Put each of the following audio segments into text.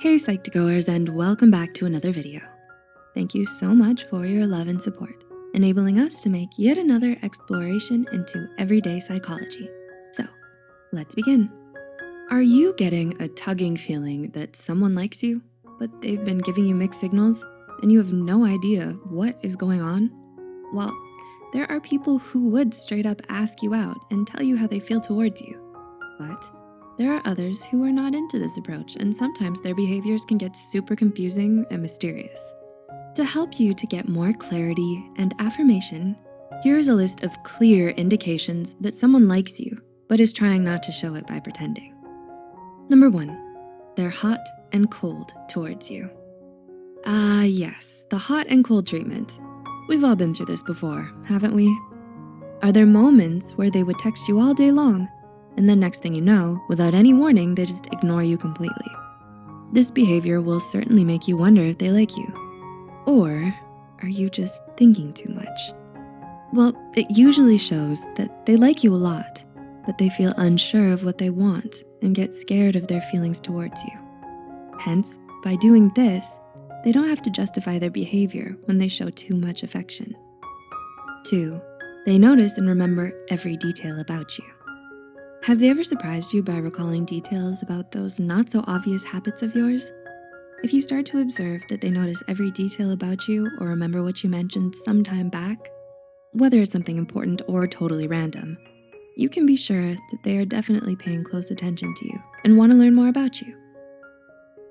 Hey Psych2Goers and welcome back to another video. Thank you so much for your love and support, enabling us to make yet another exploration into everyday psychology. So let's begin. Are you getting a tugging feeling that someone likes you, but they've been giving you mixed signals and you have no idea what is going on? Well, there are people who would straight up ask you out and tell you how they feel towards you. But there are others who are not into this approach and sometimes their behaviors can get super confusing and mysterious. To help you to get more clarity and affirmation, here's a list of clear indications that someone likes you, but is trying not to show it by pretending. Number one, they're hot and cold towards you. Ah, yes, the hot and cold treatment. We've all been through this before, haven't we? Are there moments where they would text you all day long and then next thing you know, without any warning, they just ignore you completely? This behavior will certainly make you wonder if they like you. Or are you just thinking too much? Well, it usually shows that they like you a lot, but they feel unsure of what they want and get scared of their feelings towards you. Hence, by doing this, they don't have to justify their behavior when they show too much affection. Two, they notice and remember every detail about you. Have they ever surprised you by recalling details about those not so obvious habits of yours? If you start to observe that they notice every detail about you or remember what you mentioned some time back, whether it's something important or totally random, you can be sure that they are definitely paying close attention to you and wanna learn more about you.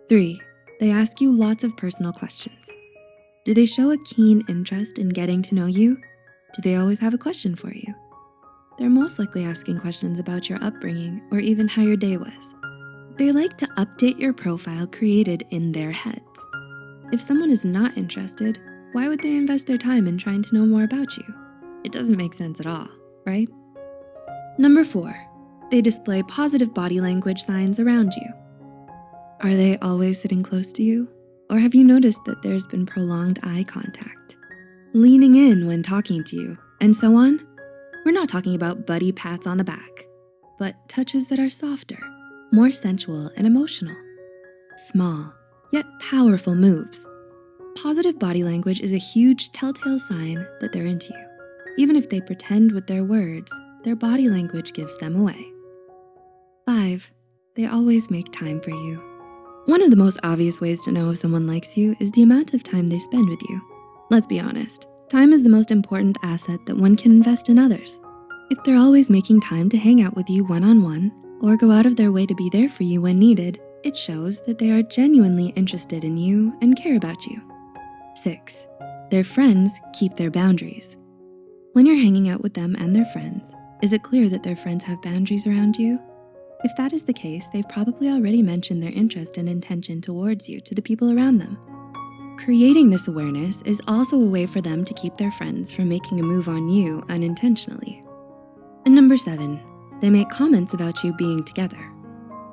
Three, they ask you lots of personal questions. Do they show a keen interest in getting to know you? Do they always have a question for you? They're most likely asking questions about your upbringing or even how your day was. They like to update your profile created in their heads. If someone is not interested, why would they invest their time in trying to know more about you? It doesn't make sense at all, right? Number four, they display positive body language signs around you. Are they always sitting close to you? Or have you noticed that there's been prolonged eye contact? Leaning in when talking to you, and so on? We're not talking about buddy pats on the back, but touches that are softer, more sensual and emotional. Small, yet powerful moves. Positive body language is a huge telltale sign that they're into you. Even if they pretend with their words, their body language gives them away. Five, they always make time for you. One of the most obvious ways to know if someone likes you is the amount of time they spend with you. Let's be honest, time is the most important asset that one can invest in others. If they're always making time to hang out with you one-on-one -on -one, or go out of their way to be there for you when needed, it shows that they are genuinely interested in you and care about you. Six, their friends keep their boundaries. When you're hanging out with them and their friends, is it clear that their friends have boundaries around you? If that is the case, they've probably already mentioned their interest and intention towards you to the people around them. Creating this awareness is also a way for them to keep their friends from making a move on you unintentionally. And number seven, they make comments about you being together.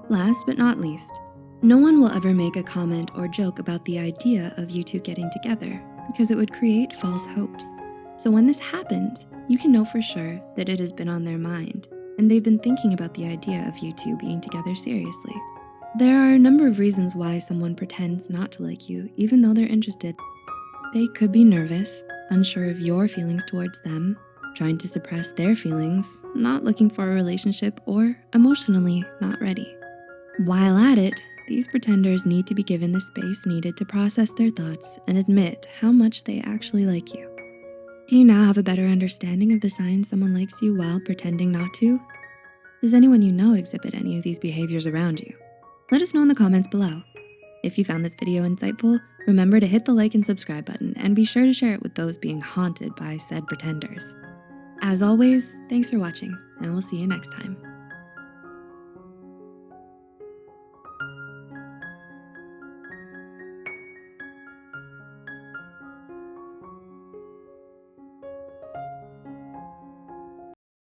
Last but not least, no one will ever make a comment or joke about the idea of you two getting together because it would create false hopes. So when this happens, you can know for sure that it has been on their mind and they've been thinking about the idea of you two being together seriously. There are a number of reasons why someone pretends not to like you, even though they're interested. They could be nervous, unsure of your feelings towards them, trying to suppress their feelings, not looking for a relationship, or emotionally not ready. While at it, these pretenders need to be given the space needed to process their thoughts and admit how much they actually like you. Do you now have a better understanding of the signs someone likes you while pretending not to? Does anyone you know exhibit any of these behaviors around you? Let us know in the comments below. If you found this video insightful, remember to hit the like and subscribe button and be sure to share it with those being haunted by said pretenders. As always, thanks for watching and we'll see you next time.